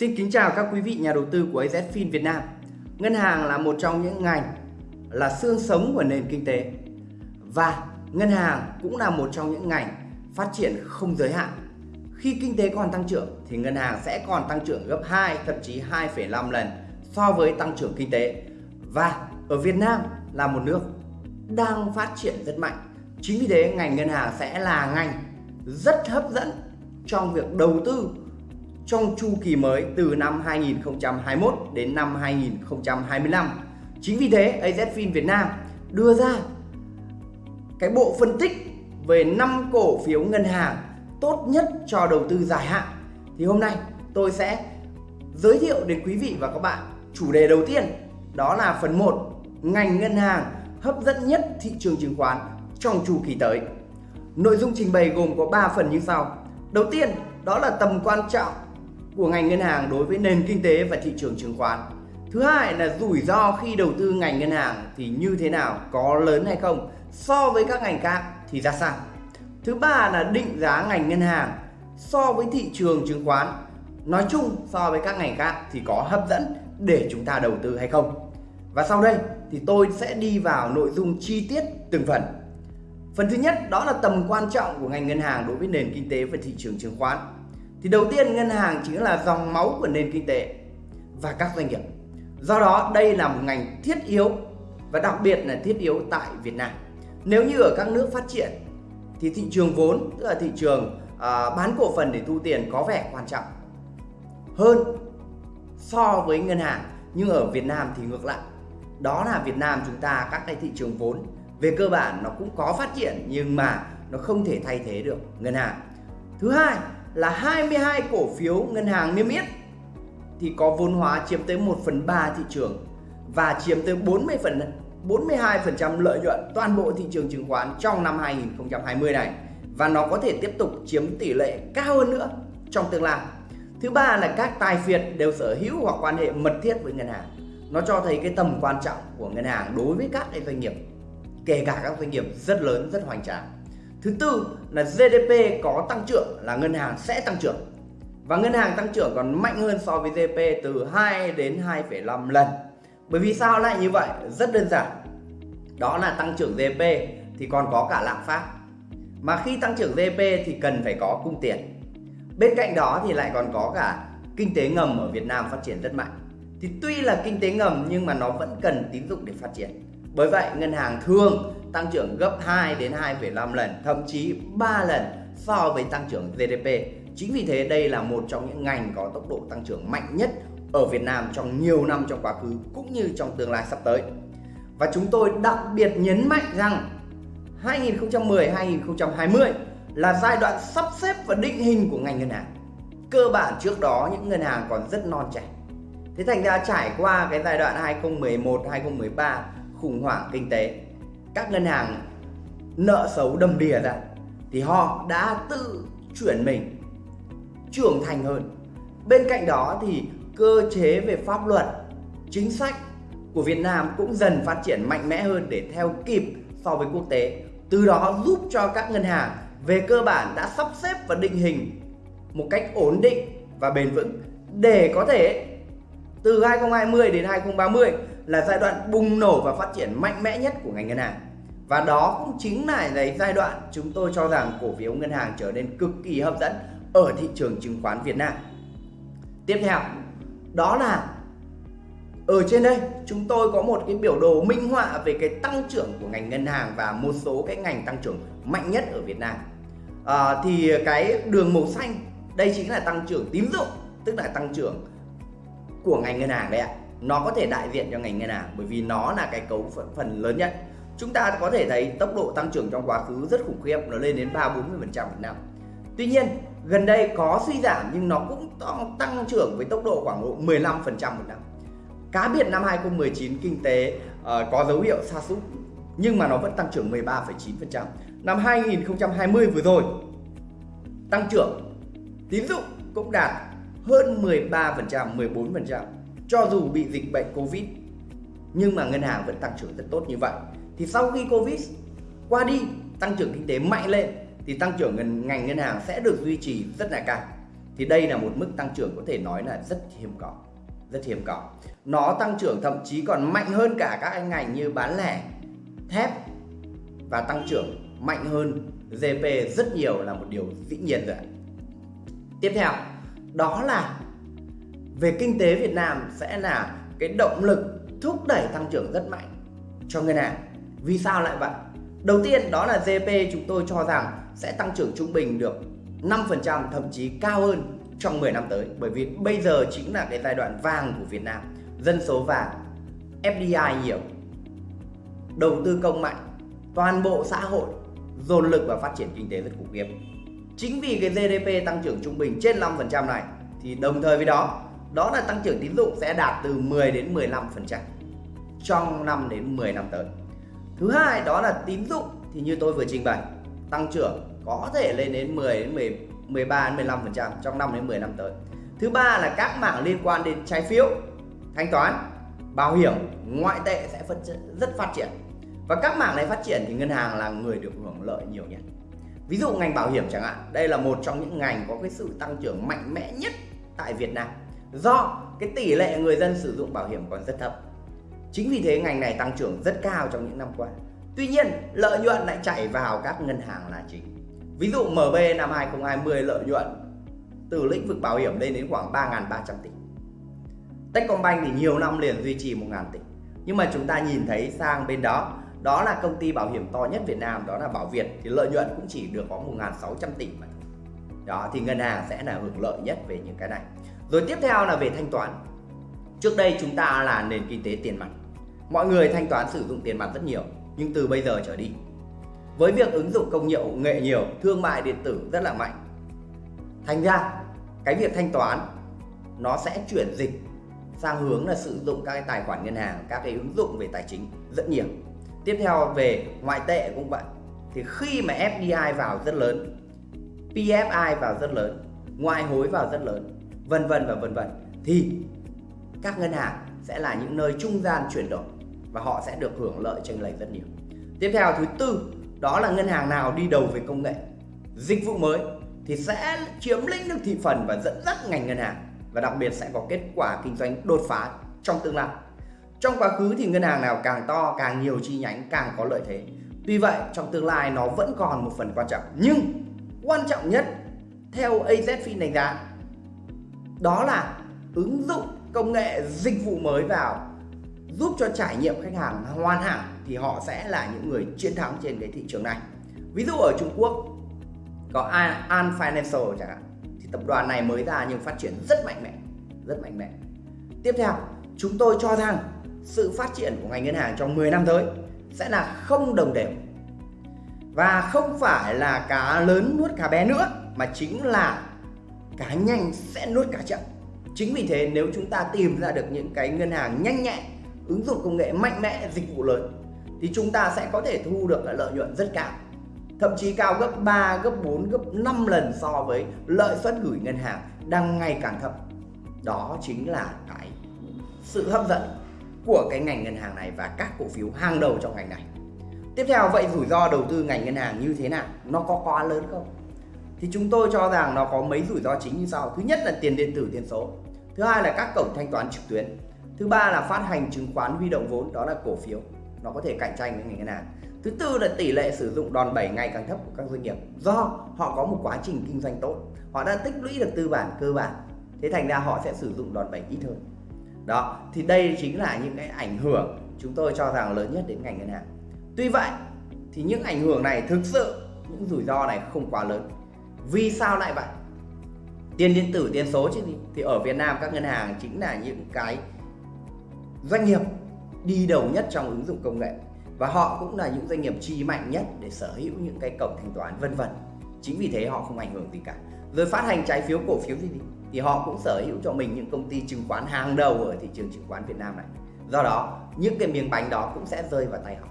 Xin kính chào các quý vị nhà đầu tư của AZFIN Việt Nam. Ngân hàng là một trong những ngành là xương sống của nền kinh tế và ngân hàng cũng là một trong những ngành phát triển không giới hạn. Khi kinh tế còn tăng trưởng thì ngân hàng sẽ còn tăng trưởng gấp 2 thậm chí 2,5 lần so với tăng trưởng kinh tế. Và ở Việt Nam là một nước đang phát triển rất mạnh. Chính vì thế ngành ngân hàng sẽ là ngành rất hấp dẫn trong việc đầu tư trong chu kỳ mới từ năm 2021 đến năm 2025. Chính vì thế AZFIN Việt Nam đưa ra cái bộ phân tích về 5 cổ phiếu ngân hàng tốt nhất cho đầu tư dài hạn. Thì hôm nay tôi sẽ giới thiệu đến quý vị và các bạn chủ đề đầu tiên, đó là phần 1 ngành ngân hàng hấp dẫn nhất thị trường chứng khoán trong chu kỳ tới. Nội dung trình bày gồm có 3 phần như sau. Đầu tiên, đó là tầm quan trọng của ngành ngân hàng đối với nền kinh tế và thị trường chứng khoán. Thứ hai là rủi ro khi đầu tư ngành ngân hàng thì như thế nào, có lớn hay không so với các ngành khác thì ra sao. Thứ ba là định giá ngành ngân hàng so với thị trường chứng khoán nói chung so với các ngành khác thì có hấp dẫn để chúng ta đầu tư hay không. Và sau đây thì tôi sẽ đi vào nội dung chi tiết từng phần. Phần thứ nhất đó là tầm quan trọng của ngành ngân hàng đối với nền kinh tế và thị trường chứng khoán. Thì đầu tiên ngân hàng chính là dòng máu của nền kinh tế và các doanh nghiệp. Do đó đây là một ngành thiết yếu và đặc biệt là thiết yếu tại Việt Nam. Nếu như ở các nước phát triển thì thị trường vốn tức là thị trường à, bán cổ phần để thu tiền có vẻ quan trọng hơn so với ngân hàng nhưng ở Việt Nam thì ngược lại đó là Việt Nam chúng ta các cái thị trường vốn về cơ bản nó cũng có phát triển nhưng mà nó không thể thay thế được ngân hàng thứ hai là 22 cổ phiếu ngân hàng niêm yết thì có vốn hóa chiếm tới 1 phần 3 thị trường và chiếm tới 40 phần 42% lợi nhuận toàn bộ thị trường chứng khoán trong năm 2020 này và nó có thể tiếp tục chiếm tỷ lệ cao hơn nữa trong tương lai. Thứ ba là các tài phiệt đều sở hữu hoặc quan hệ mật thiết với ngân hàng. Nó cho thấy cái tầm quan trọng của ngân hàng đối với các cái doanh nghiệp, kể cả các doanh nghiệp rất lớn, rất hoành tráng. Thứ tư là GDP có tăng trưởng là ngân hàng sẽ tăng trưởng. Và ngân hàng tăng trưởng còn mạnh hơn so với GDP từ 2 đến 2,5 lần. Bởi vì sao lại như vậy? Rất đơn giản. Đó là tăng trưởng GDP thì còn có cả lạm phát. Mà khi tăng trưởng GDP thì cần phải có cung tiền. Bên cạnh đó thì lại còn có cả kinh tế ngầm ở Việt Nam phát triển rất mạnh. Thì tuy là kinh tế ngầm nhưng mà nó vẫn cần tín dụng để phát triển. Bởi vậy ngân hàng thường tăng trưởng gấp 2 đến 2,5 lần, thậm chí 3 lần so với tăng trưởng GDP. Chính vì thế đây là một trong những ngành có tốc độ tăng trưởng mạnh nhất ở Việt Nam trong nhiều năm trong quá khứ cũng như trong tương lai sắp tới. Và chúng tôi đặc biệt nhấn mạnh rằng 2010-2020 là giai đoạn sắp xếp và định hình của ngành ngân hàng. Cơ bản trước đó những ngân hàng còn rất non trẻ. Thế thành ra trải qua cái giai đoạn 2011-2013 khủng hoảng kinh tế, các ngân hàng nợ xấu đầm đìa ra thì họ đã tự chuyển mình trưởng thành hơn. Bên cạnh đó thì cơ chế về pháp luật, chính sách của Việt Nam cũng dần phát triển mạnh mẽ hơn để theo kịp so với quốc tế. Từ đó giúp cho các ngân hàng về cơ bản đã sắp xếp và định hình một cách ổn định và bền vững để có thể từ 2020 đến 2030 là giai đoạn bùng nổ và phát triển mạnh mẽ nhất của ngành ngân hàng. Và đó cũng chính là cái giai đoạn chúng tôi cho rằng cổ phiếu ngân hàng trở nên cực kỳ hấp dẫn ở thị trường chứng khoán Việt Nam. Tiếp theo, đó là ở trên đây chúng tôi có một cái biểu đồ minh họa về cái tăng trưởng của ngành ngân hàng và một số cái ngành tăng trưởng mạnh nhất ở Việt Nam. À, thì cái đường màu xanh đây chính là tăng trưởng tín dụng, tức là tăng trưởng của ngành ngân hàng đấy ạ. Nó có thể đại diện cho ngành ngân hàng bởi vì nó là cái cấu phần, phần lớn nhất. Chúng ta có thể thấy tốc độ tăng trưởng trong quá khứ rất khủng khiếp, nó lên đến 3 40% một năm. Tuy nhiên, gần đây có suy giảm nhưng nó cũng tăng trưởng với tốc độ khoảng độ 15% một năm. Cá biệt năm 2019 kinh tế uh, có dấu hiệu sa sút nhưng mà nó vẫn tăng trưởng 13,9%. Năm 2020 vừa rồi tăng trưởng tín dụng cũng đạt hơn 13%, 14% cho dù bị dịch bệnh Covid nhưng mà ngân hàng vẫn tăng trưởng rất tốt như vậy. Thì sau khi Covid qua đi, tăng trưởng kinh tế mạnh lên thì tăng trưởng ngành, ngành ngân hàng sẽ được duy trì rất là cao. thì đây là một mức tăng trưởng có thể nói là rất hiếm có rất hiếm có nó tăng trưởng thậm chí còn mạnh hơn cả các ngành như bán lẻ thép và tăng trưởng mạnh hơn GDP rất nhiều là một điều dĩ nhiên rồi tiếp theo đó là về kinh tế Việt Nam sẽ là cái động lực thúc đẩy tăng trưởng rất mạnh cho ngân hàng. Vì sao lại vậy? Đầu tiên, đó là GDP chúng tôi cho rằng sẽ tăng trưởng trung bình được 5% thậm chí cao hơn trong 10 năm tới. Bởi vì bây giờ chính là cái giai đoạn vàng của Việt Nam, dân số vàng FDI nhiều, đầu tư công mạnh, toàn bộ xã hội dồn lực vào phát triển kinh tế rất khủng khiếp. Chính vì cái GDP tăng trưởng trung bình trên 5% này, thì đồng thời với đó đó là tăng trưởng tín dụng sẽ đạt từ 10 đến 15% trong 5 đến 10 năm tới. Thứ hai đó là tín dụng thì như tôi vừa trình bày tăng trưởng có thể lên đến 10 đến 10, 13 đến 15% trong 5 đến 10 năm tới. Thứ ba là các mảng liên quan đến trái phiếu, thanh toán, bảo hiểm, ngoại tệ sẽ phát rất phát triển. Và các mảng này phát triển thì ngân hàng là người được hưởng lợi nhiều nhất. Ví dụ ngành bảo hiểm chẳng hạn, đây là một trong những ngành có cái sự tăng trưởng mạnh mẽ nhất tại Việt Nam. Do cái tỷ lệ người dân sử dụng bảo hiểm còn rất thấp. Chính vì thế ngành này tăng trưởng rất cao trong những năm qua. Tuy nhiên, lợi nhuận lại chảy vào các ngân hàng là chính. Ví dụ MB năm 2020 lợi nhuận từ lĩnh vực bảo hiểm lên đến khoảng 3.300 tỷ. Techcombank thì nhiều năm liền duy trì 1.000 tỷ. Nhưng mà chúng ta nhìn thấy sang bên đó, đó là công ty bảo hiểm to nhất Việt Nam, đó là Bảo Việt thì lợi nhuận cũng chỉ được có 1.600 tỷ mà Đó thì ngân hàng sẽ là hưởng lợi nhất về những cái này. Rồi tiếp theo là về thanh toán. Trước đây chúng ta là nền kinh tế tiền mặt. Mọi người thanh toán sử dụng tiền mặt rất nhiều, nhưng từ bây giờ trở đi với việc ứng dụng công nghệ nhiều, thương mại điện tử rất là mạnh. Thành ra cái việc thanh toán nó sẽ chuyển dịch sang hướng là sử dụng các cái tài khoản ngân hàng, các cái ứng dụng về tài chính rất nhiều. Tiếp theo về ngoại tệ cũng vậy. Thì khi mà FDI vào rất lớn, PFI vào rất lớn, ngoại hối vào rất lớn, vân vân và vân vân thì các ngân hàng sẽ là những nơi trung gian chuyển đổi và họ sẽ được hưởng lợi chênh lệch rất nhiều. Tiếp theo thứ tư đó là ngân hàng nào đi đầu về công nghệ, dịch vụ mới thì sẽ chiếm lĩnh được thị phần và dẫn dắt ngành ngân hàng và đặc biệt sẽ có kết quả kinh doanh đột phá trong tương lai. Trong quá khứ thì ngân hàng nào càng to, càng nhiều chi nhánh càng có lợi thế. Tuy vậy trong tương lai nó vẫn còn một phần quan trọng nhưng quan trọng nhất theo AZFIN đánh giá đó là ứng dụng công nghệ dịch vụ mới vào giúp cho trải nghiệm khách hàng hoàn hảo thì họ sẽ là những người chiến thắng trên cái thị trường này. Ví dụ ở Trung Quốc, có An Financial chẳng hạn, thì tập đoàn này mới ra nhưng phát triển rất mạnh mẽ, rất mạnh mẽ. Tiếp theo, chúng tôi cho rằng sự phát triển của ngành ngân hàng trong 10 năm tới sẽ là không đồng đều. Và không phải là cá lớn nuốt cá bé nữa, mà chính là cá nhanh sẽ nuốt cá chậm. Chính vì thế nếu chúng ta tìm ra được những cái ngân hàng nhanh nhẹn ứng dụng công nghệ mạnh mẽ dịch vụ lớn thì chúng ta sẽ có thể thu được lợi nhuận rất cao. Thậm chí cao gấp 3, gấp 4, gấp 5 lần so với lợi suất gửi ngân hàng đang ngày càng thấp. Đó chính là cái sự hấp dẫn của cái ngành ngân hàng này và các cổ phiếu hàng đầu trong ngành này. Tiếp theo vậy rủi ro đầu tư ngành ngân hàng như thế nào? Nó có quá lớn không? Thì chúng tôi cho rằng nó có mấy rủi ro chính như sau. Thứ nhất là tiền điện tử, tiền số. Thứ hai là các cổng thanh toán trực tuyến. Thứ ba là phát hành chứng khoán huy động vốn, đó là cổ phiếu. Nó có thể cạnh tranh với ngành ngân hàng. Thứ tư là tỷ lệ sử dụng đòn bẩy ngày càng thấp của các doanh nghiệp. Do họ có một quá trình kinh doanh tốt. Họ đã tích lũy được tư bản cơ bản. Thế thành ra họ sẽ sử dụng đòn bẩy ít hơn. Đó, thì đây chính là những cái ảnh hưởng chúng tôi cho rằng lớn nhất đến ngành ngân hàng. Tuy vậy, thì những ảnh hưởng này thực sự, những rủi ro này không quá lớn vì sao lại vậy? Tiền điện tử tiền số chứ gì? Thì ở Việt Nam các ngân hàng chính là những cái doanh nghiệp đi đầu nhất trong ứng dụng công nghệ. Và họ cũng là những doanh nghiệp chi mạnh nhất để sở hữu những cái cổng thanh toán vân vân. Chính vì thế họ không ảnh hưởng gì cả. Rồi phát hành trái phiếu cổ phiếu gì thì, thì họ cũng sở hữu cho mình những công ty chứng khoán hàng đầu ở thị trường chứng khoán Việt Nam này. Do đó những cái miếng bánh đó cũng sẽ rơi vào tay họ.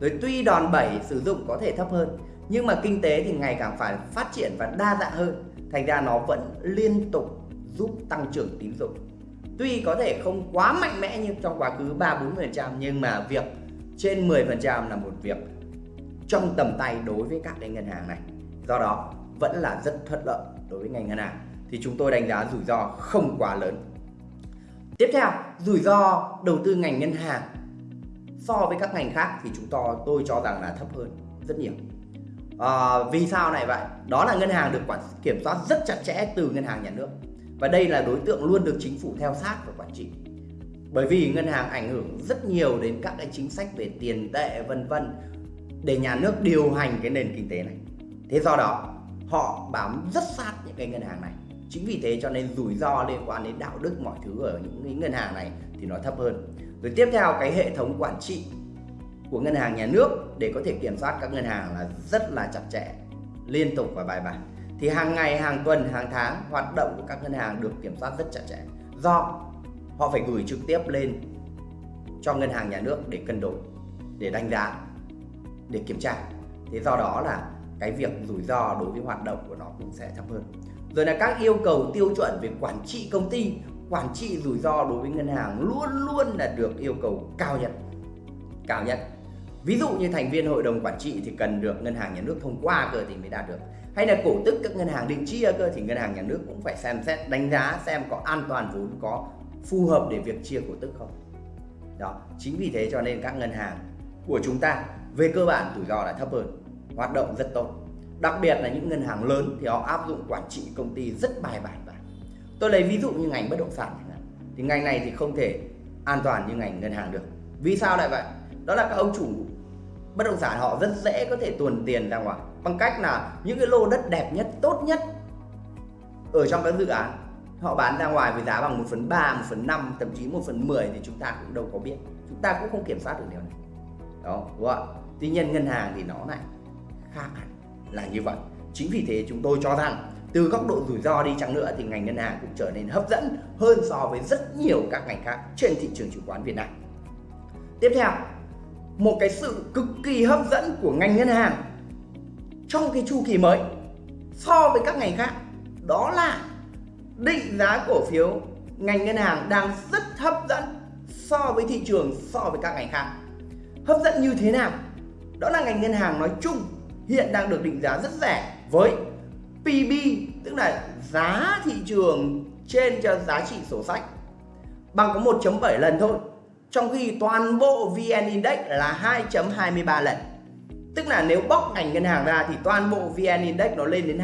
Rồi tuy đòn bẩy sử dụng có thể thấp hơn nhưng mà kinh tế thì ngày càng phải phát triển và đa dạng hơn. Thành ra nó vẫn liên tục giúp tăng trưởng tín dụng. Tuy có thể không quá mạnh mẽ như trong quá khứ 3-4% nhưng mà việc trên 10% là một việc trong tầm tay đối với các cái ngân hàng này. Do đó vẫn là rất thuận lợi đối với ngành ngân hàng. Thì chúng tôi đánh giá rủi ro không quá lớn. Tiếp theo, rủi ro đầu tư ngành ngân hàng. So với các ngành khác thì chúng tôi tôi cho rằng là thấp hơn rất nhiều. À, vì sao này vậy? Đó là ngân hàng được quản kiểm soát rất chặt chẽ từ ngân hàng nhà nước và đây là đối tượng luôn được chính phủ theo sát và quản trị. Bởi vì ngân hàng ảnh hưởng rất nhiều đến các cái chính sách về tiền tệ vân vân để nhà nước điều hành cái nền kinh tế này. Thế do đó họ bám rất sát những cái ngân hàng này. Chính vì thế cho nên rủi ro liên quan đến đạo đức mọi thứ ở những cái ngân hàng này thì nó thấp hơn. Rồi tiếp theo cái hệ thống quản trị của ngân hàng nhà nước để có thể kiểm soát các ngân hàng là rất là chặt chẽ, liên tục và bài bản. Thì hàng ngày, hàng tuần, hàng tháng hoạt động của các ngân hàng được kiểm soát rất chặt chẽ. Do họ phải gửi trực tiếp lên cho ngân hàng nhà nước để cân đối, để đánh giá, để kiểm tra. Thế do đó là cái việc rủi ro đối với hoạt động của nó cũng sẽ thấp hơn. Rồi là các yêu cầu tiêu chuẩn về quản trị công ty, quản trị rủi ro đối với ngân hàng luôn luôn là được yêu cầu cao nhất. Cao nhất. Ví dụ như thành viên hội đồng quản trị thì cần được ngân hàng nhà nước thông qua cơ thì mới đạt được. Hay là cổ tức các ngân hàng định chia cơ thì ngân hàng nhà nước cũng phải xem xét đánh giá xem có an toàn vốn có phù hợp để việc chia cổ tức không. Đó, chính vì thế cho nên các ngân hàng của chúng ta về cơ bản rủi ro là thấp hơn, hoạt động rất tốt. Đặc biệt là những ngân hàng lớn thì họ áp dụng quản trị công ty rất bài bản và tôi lấy ví dụ như ngành bất động sản thì ngành này thì không thể an toàn như ngành ngân hàng được. Vì sao lại vậy? Đó là các ông chủ bất động sản họ rất dễ có thể tuồn tiền ra ngoài bằng cách là những cái lô đất đẹp nhất, tốt nhất ở trong các dự án họ bán ra ngoài với giá bằng 1 phần 3, 1 phần 5, thậm chí 1 phần 10 thì chúng ta cũng đâu có biết. Chúng ta cũng không kiểm soát được điều này. Đó, đúng không? Tuy nhiên ngân hàng thì nó lại khác hẳn là như vậy. Chính vì thế chúng tôi cho rằng từ góc độ rủi ro đi chăng nữa thì ngành ngân hàng cũng trở nên hấp dẫn hơn so với rất nhiều các ngành khác trên thị trường chứng khoán Việt Nam. Tiếp theo, một cái sự cực kỳ hấp dẫn của ngành ngân hàng trong cái chu kỳ mới so với các ngành khác. Đó là định giá cổ phiếu ngành ngân hàng đang rất hấp dẫn so với thị trường, so với các ngành khác. Hấp dẫn như thế nào? Đó là ngành ngân hàng nói chung hiện đang được định giá rất rẻ với PB tức là giá thị trường trên cho giá trị sổ sách. Bằng có 1.7 lần thôi trong khi toàn bộ VN Index là 2.23 lần. Tức là nếu bóc ngành ngân hàng ra thì toàn bộ VN Index nó lên đến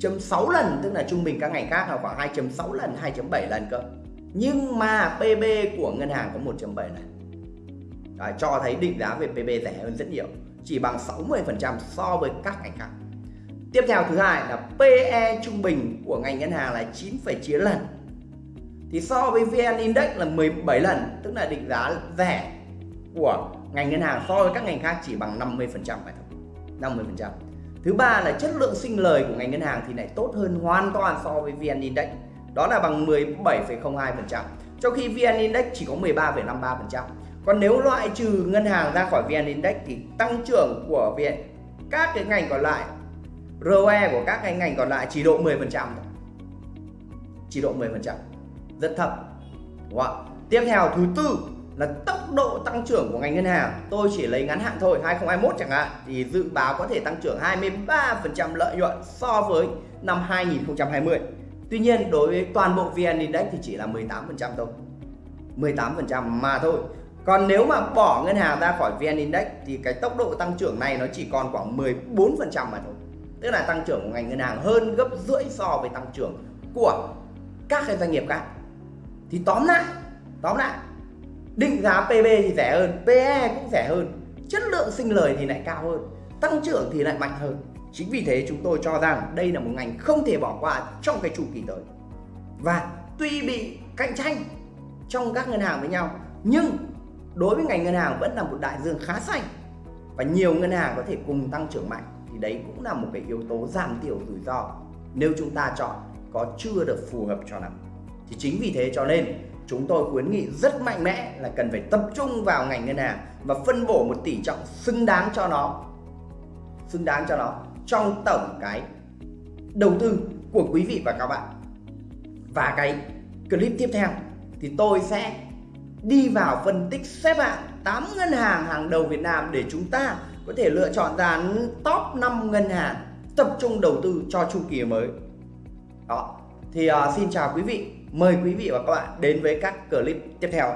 2.6 lần tức là trung bình các ngành khác là khoảng 2.6 lần 2.7 lần cơ. Nhưng mà PB của ngân hàng có 1.7 lần Đấy, cho thấy định giá về PB rẻ hơn rất nhiều chỉ bằng 60% so với các ngành khác. Tiếp theo thứ hai là PE trung bình của ngành ngân hàng là 9,9 lần thì so với VN Index là 17 lần tức là định giá rẻ của ngành ngân hàng so với các ngành khác chỉ bằng 50% phải không 50% thứ ba là chất lượng sinh lời của ngành ngân hàng thì lại tốt hơn hoàn toàn so với VN Index. Đó là bằng 17,02% trong khi VN Index chỉ có 13,53% còn nếu loại trừ ngân hàng ra khỏi VN Index thì tăng trưởng của VN các cái ngành còn lại ROE của các cái ngành còn lại chỉ độ 10% thôi. Chỉ độ 10% rất thấp đúng không? tiếp theo, thứ tư là tốc độ tăng trưởng của ngành ngân hàng. Tôi chỉ lấy ngắn hạn thôi 2021 chẳng hạn. Thì dự báo có thể tăng trưởng 23% lợi nhuận so với năm 2020 Tuy nhiên, đối với toàn bộ VN Index thì chỉ là 18% thôi. 18% mà thôi. Còn nếu mà bỏ ngân hàng ra khỏi VN Index thì cái tốc độ tăng trưởng này nó chỉ còn khoảng 14% mà thôi. Tức là tăng trưởng của ngành ngân hàng hơn gấp rưỡi so với tăng trưởng của các cái doanh nghiệp khác thì tóm lại tóm lại, định giá PB thì rẻ hơn PE cũng rẻ hơn. Chất lượng sinh lời thì lại cao hơn, tăng trưởng thì lại mạnh hơn. Chính vì thế chúng tôi cho rằng đây là một ngành không thể bỏ qua trong cái chu kỳ tới. Và tuy bị cạnh tranh trong các ngân hàng với nhau, nhưng đối với ngành ngân hàng vẫn là một đại dương khá xanh. Và nhiều ngân hàng có thể cùng tăng trưởng mạnh, thì đấy cũng là một cái yếu tố giảm thiểu rủi ro nếu chúng ta chọn có chưa được phù hợp cho lắm thì chính vì thế cho nên chúng tôi khuyến nghị rất mạnh mẽ là cần phải tập trung vào ngành ngân hàng và phân bổ một tỷ trọng xứng đáng cho nó. Xứng đáng cho nó trong tổng cái đầu tư của quý vị và các bạn. Và cái clip tiếp theo thì tôi sẽ đi vào phân tích xếp hạng 8 ngân hàng hàng đầu Việt Nam để chúng ta có thể lựa chọn ra top 5 ngân hàng tập trung đầu tư cho chu kỳ mới. Đó thì uh, xin chào quý vị mời quý vị và các bạn đến với các clip tiếp theo.